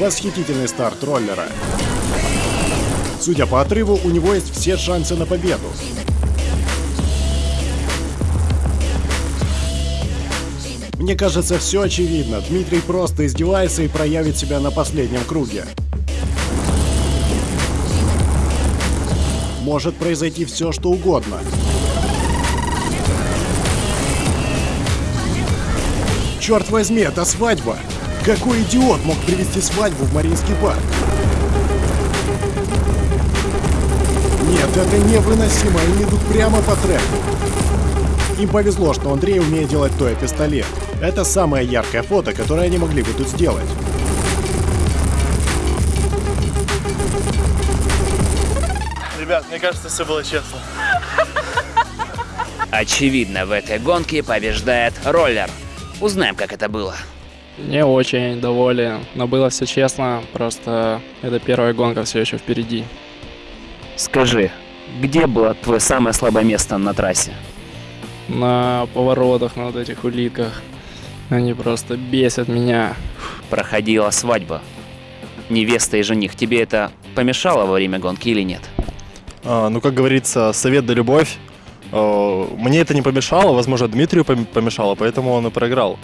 Восхитительный старт роллера. Судя по отрыву, у него есть все шансы на победу. Мне кажется, все очевидно. Дмитрий просто издевается и проявит себя на последнем круге. Может произойти все, что угодно. Черт возьми, это свадьба! Какой идиот мог привести свадьбу в Мариинский парк? Нет, это невыносимо, они идут прямо по треку. Им повезло, что Андрей умеет делать той пистолет. Это самое яркое фото, которое они могли бы тут сделать. Ребят, мне кажется, все было честно. Очевидно, в этой гонке побеждает роллер. Узнаем, как это было. Не очень доволен, но было все честно, просто это первая гонка все еще впереди. Скажи, где было твое самое слабое место на трассе? На поворотах, на вот этих улитках, они просто бесят меня. Проходила свадьба. Невеста и жених. Тебе это помешало во время гонки или нет? А, ну, как говорится, совет да любовь. А, мне это не помешало, возможно, Дмитрию пом- помешало, поэтому он и проиграл.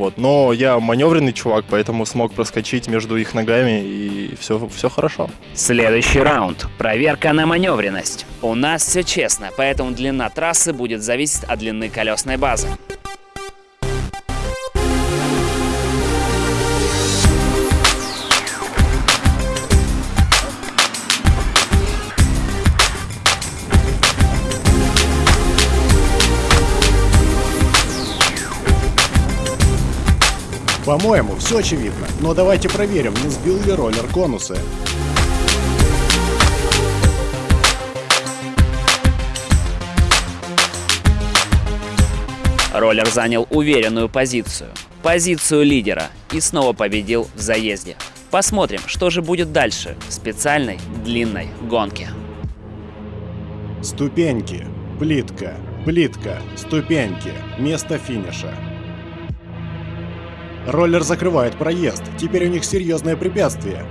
Вот. Но я маневренный чувак, поэтому смог проскочить между их ногами, и все, все хорошо. Следующий раунд. Проверка на маневренность. У нас все честно, поэтому длина трассы будет зависеть от длины колесной базы. По-моему, все очевидно. Но давайте проверим, не сбил ли роллер конусы. Роллер занял уверенную позицию. Позицию лидера и снова победил в заезде. Посмотрим, что же будет дальше в специальной длинной гонке. Ступеньки. Плитка. Плитка. Ступеньки. Место финиша. Роллер закрывает проезд. Теперь у них серьезное препятствие.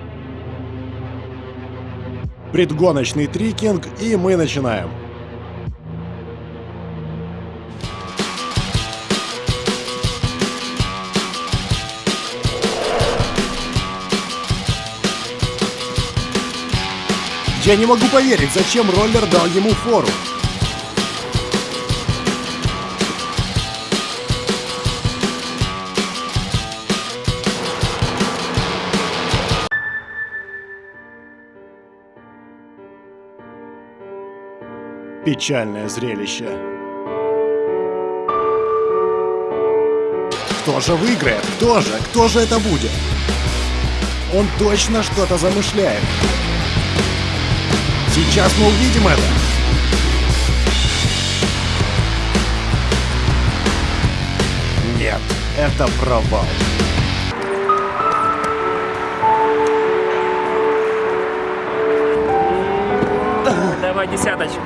Предгоночный трикинг, и мы начинаем. Я не могу поверить, зачем роллер дал ему фору. Печальное зрелище. Кто же выиграет? Кто же? Кто же это будет? Он точно что-то замышляет. Сейчас мы увидим это. Нет, это провал. Давай десяточку.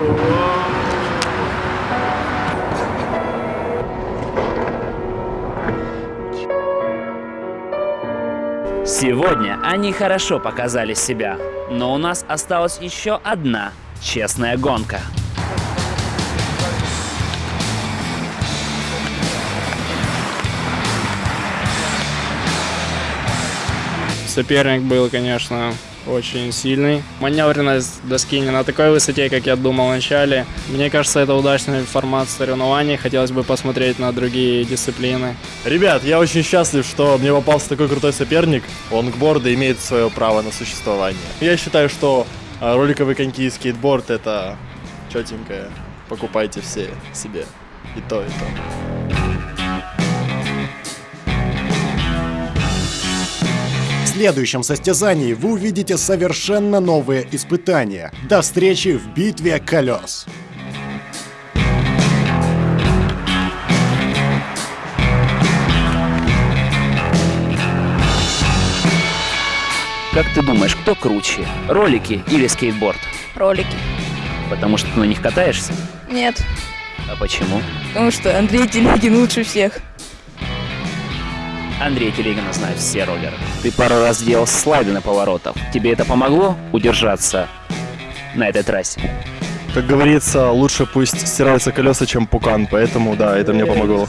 Сегодня они хорошо показали себя, но у нас осталась еще одна честная гонка. Соперник был, конечно, очень сильный. Маневренность доски не на такой высоте, как я думал вначале. Мне кажется, это удачный формат соревнований. Хотелось бы посмотреть на другие дисциплины. Ребят, я очень счастлив, что мне попался такой крутой соперник. Лонгборды имеет свое право на существование. Я считаю, что а, роликовые коньки и скейтборд это четенькое. Покупайте все себе. И то, и то. Следующем состязании вы увидите совершенно новые испытания. До встречи в битве колес. Как ты думаешь, кто круче? Ролики или скейтборд? Ролики. Потому что ты на них катаешься? Нет, А почему? потому что Андрей Телегин лучше всех. Андрей Телегина знают все роллеры. Ты пару раз делал слайды на поворотах. Тебе это помогло удержаться на этой трассе? Как говорится, лучше пусть стираются колеса, чем пукан, поэтому да, это мне помогло.